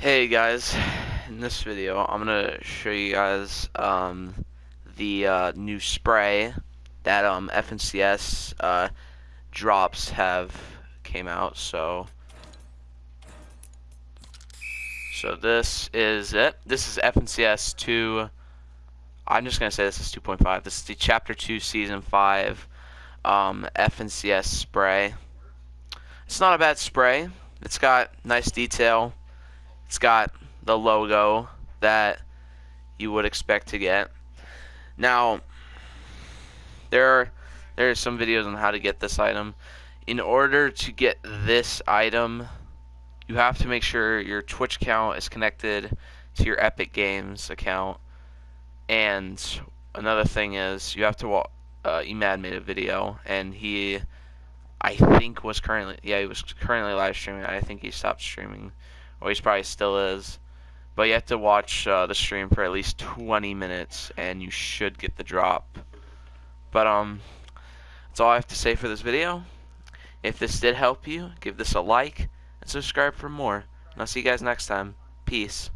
Hey guys, in this video I'm gonna show you guys um, the uh, new spray that um, FNCS uh, drops have came out. So, so this is it. This is FNCS 2. I'm just gonna say this is 2.5. This is the Chapter 2, Season 5 um, FNCS spray. It's not a bad spray. It's got nice detail it's got the logo that you would expect to get. Now, there are there are some videos on how to get this item. In order to get this item, you have to make sure your Twitch account is connected to your Epic Games account. And another thing is you have to uh, Emad made a video and he I think was currently yeah he was currently live streaming. I think he stopped streaming or he probably still is. But you have to watch uh, the stream for at least 20 minutes, and you should get the drop. But um, that's all I have to say for this video. If this did help you, give this a like and subscribe for more. And I'll see you guys next time. Peace.